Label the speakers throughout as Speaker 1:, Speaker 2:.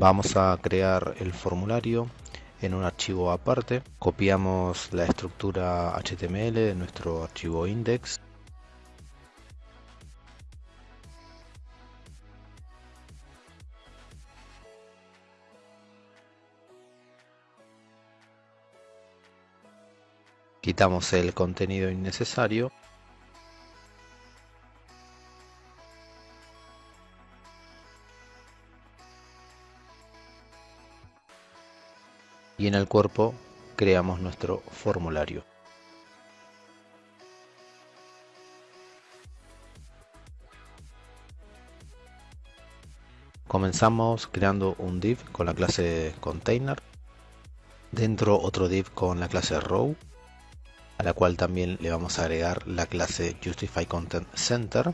Speaker 1: Vamos a crear el formulario en un archivo aparte. Copiamos la estructura HTML de nuestro archivo index. Quitamos el contenido innecesario y en el cuerpo creamos nuestro formulario. Comenzamos creando un div con la clase container, dentro otro div con la clase row, a la cual también le vamos a agregar la clase justify content center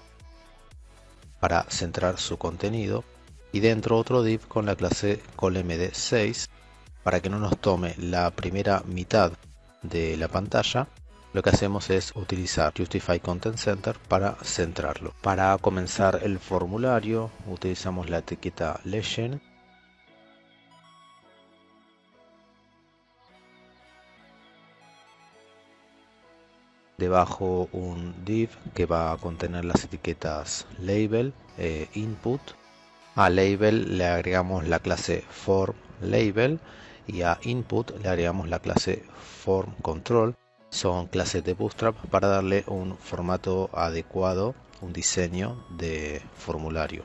Speaker 1: para centrar su contenido y dentro otro div con la clase colmd6 para que no nos tome la primera mitad de la pantalla, lo que hacemos es utilizar Justify Content Center para centrarlo. Para comenzar el formulario utilizamos la etiqueta Legend debajo un div que va a contener las etiquetas label e input a label le agregamos la clase form label y a input le agregamos la clase form control. Son clases de bootstrap para darle un formato adecuado un diseño de formulario.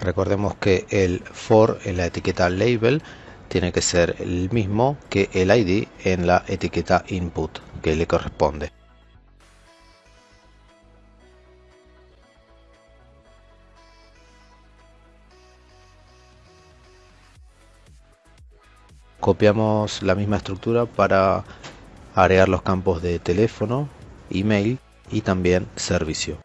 Speaker 1: Recordemos que el for en la etiqueta label tiene que ser el mismo que el id en la etiqueta input que le corresponde copiamos la misma estructura para agregar los campos de teléfono, email y también servicio.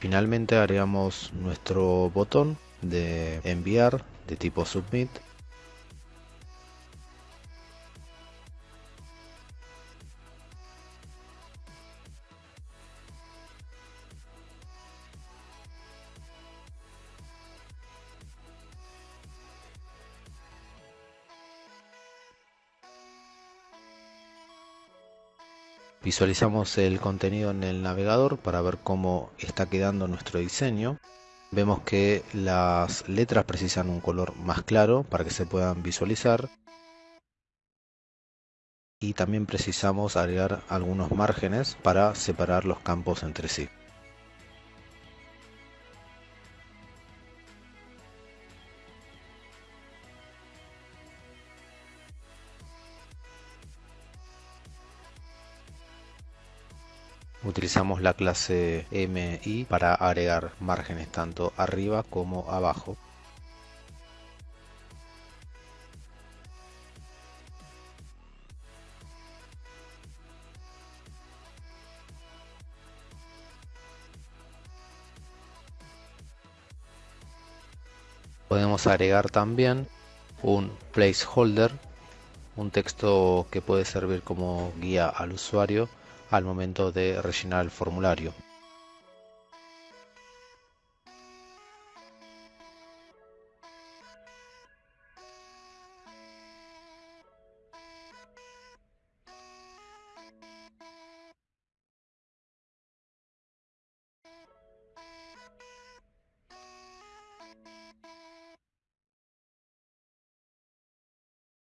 Speaker 1: Finalmente agregamos nuestro botón de enviar de tipo submit Visualizamos el contenido en el navegador para ver cómo está quedando nuestro diseño. Vemos que las letras precisan un color más claro para que se puedan visualizar. Y también precisamos agregar algunos márgenes para separar los campos entre sí. Utilizamos la clase MI para agregar márgenes tanto arriba como abajo. Podemos agregar también un placeholder, un texto que puede servir como guía al usuario al momento de rellenar el formulario.